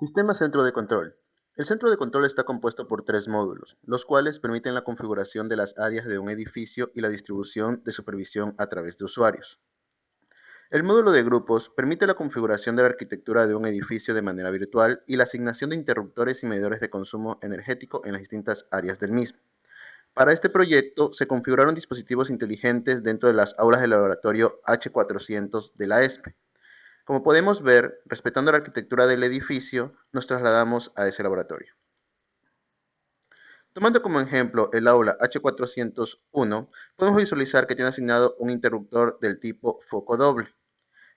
Sistema Centro de Control. El centro de control está compuesto por tres módulos, los cuales permiten la configuración de las áreas de un edificio y la distribución de supervisión a través de usuarios. El módulo de grupos permite la configuración de la arquitectura de un edificio de manera virtual y la asignación de interruptores y medidores de consumo energético en las distintas áreas del mismo. Para este proyecto se configuraron dispositivos inteligentes dentro de las aulas del laboratorio H400 de la ESPE. Como podemos ver, respetando la arquitectura del edificio, nos trasladamos a ese laboratorio. Tomando como ejemplo el aula H401, podemos visualizar que tiene asignado un interruptor del tipo foco doble.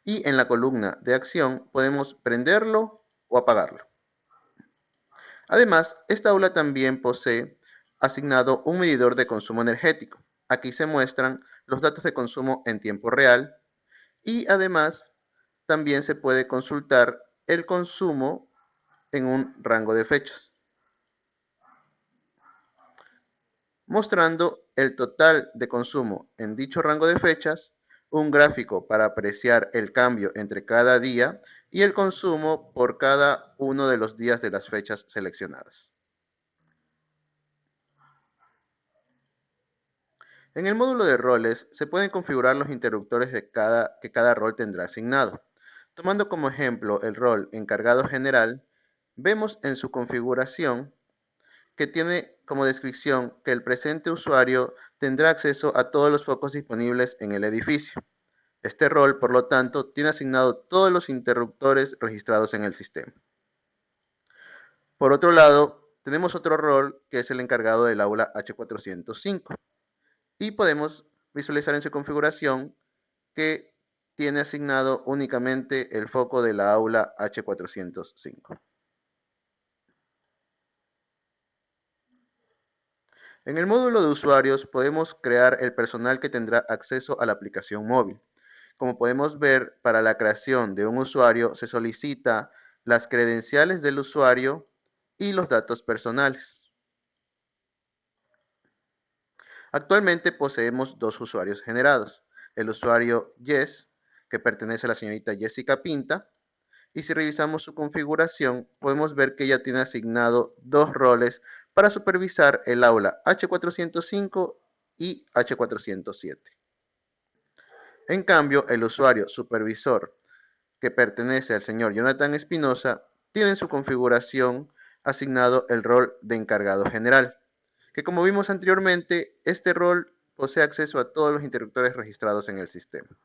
Y en la columna de acción podemos prenderlo o apagarlo. Además, esta aula también posee asignado un medidor de consumo energético. Aquí se muestran los datos de consumo en tiempo real y además también se puede consultar el consumo en un rango de fechas, mostrando el total de consumo en dicho rango de fechas, un gráfico para apreciar el cambio entre cada día y el consumo por cada uno de los días de las fechas seleccionadas. En el módulo de roles se pueden configurar los interruptores de cada, que cada rol tendrá asignado. Tomando como ejemplo el rol encargado general, vemos en su configuración que tiene como descripción que el presente usuario tendrá acceso a todos los focos disponibles en el edificio. Este rol, por lo tanto, tiene asignado todos los interruptores registrados en el sistema. Por otro lado, tenemos otro rol que es el encargado del aula H405 y podemos visualizar en su configuración que tiene asignado únicamente el foco de la aula H405. En el módulo de usuarios podemos crear el personal que tendrá acceso a la aplicación móvil. Como podemos ver, para la creación de un usuario se solicita las credenciales del usuario y los datos personales. Actualmente poseemos dos usuarios generados, el usuario Yes que pertenece a la señorita Jessica Pinta. Y si revisamos su configuración, podemos ver que ella tiene asignado dos roles para supervisar el aula H405 y H407. En cambio, el usuario supervisor que pertenece al señor Jonathan Espinosa tiene en su configuración asignado el rol de encargado general, que como vimos anteriormente, este rol posee acceso a todos los interruptores registrados en el sistema.